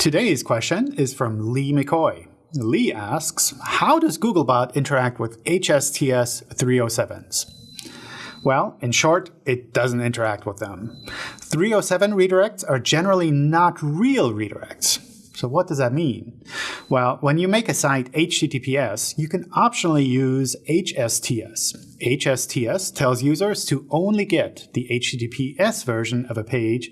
Today's question is from Lee McCoy. Lee asks, how does Googlebot interact with HSTS 307s? Well, in short, it doesn't interact with them. 307 redirects are generally not real redirects. So what does that mean? Well, when you make a site HTTPS, you can optionally use HSTS. HSTS tells users to only get the HTTPS version of a page.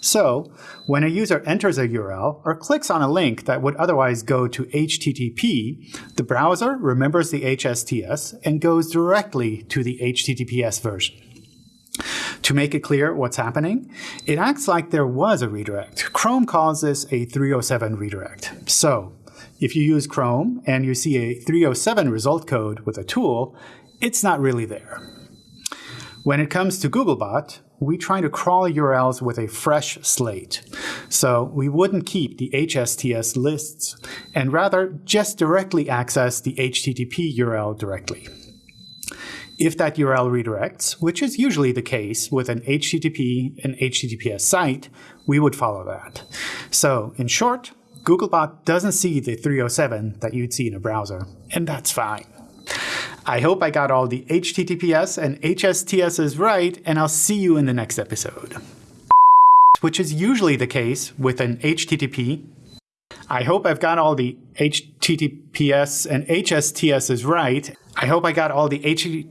So when a user enters a URL or clicks on a link that would otherwise go to HTTP, the browser remembers the HSTS and goes directly to the HTTPS version. To make it clear what's happening, it acts like there was a redirect. Chrome calls this a 307 redirect. So if you use Chrome and you see a 307 result code with a tool, it's not really there. When it comes to Googlebot, we try to crawl URLs with a fresh slate. So we wouldn't keep the HSTS lists, and rather just directly access the HTTP URL directly. If that URL redirects, which is usually the case with an HTTP and HTTPS site, we would follow that. So in short, Googlebot doesn't see the 307 that you'd see in a browser, and that's fine. I hope I got all the HTTPS and HSTSs right, and I'll see you in the next episode. Which is usually the case with an HTTP. I hope I've got all the HTTPS and HSTSs right. I hope I got all the HTTP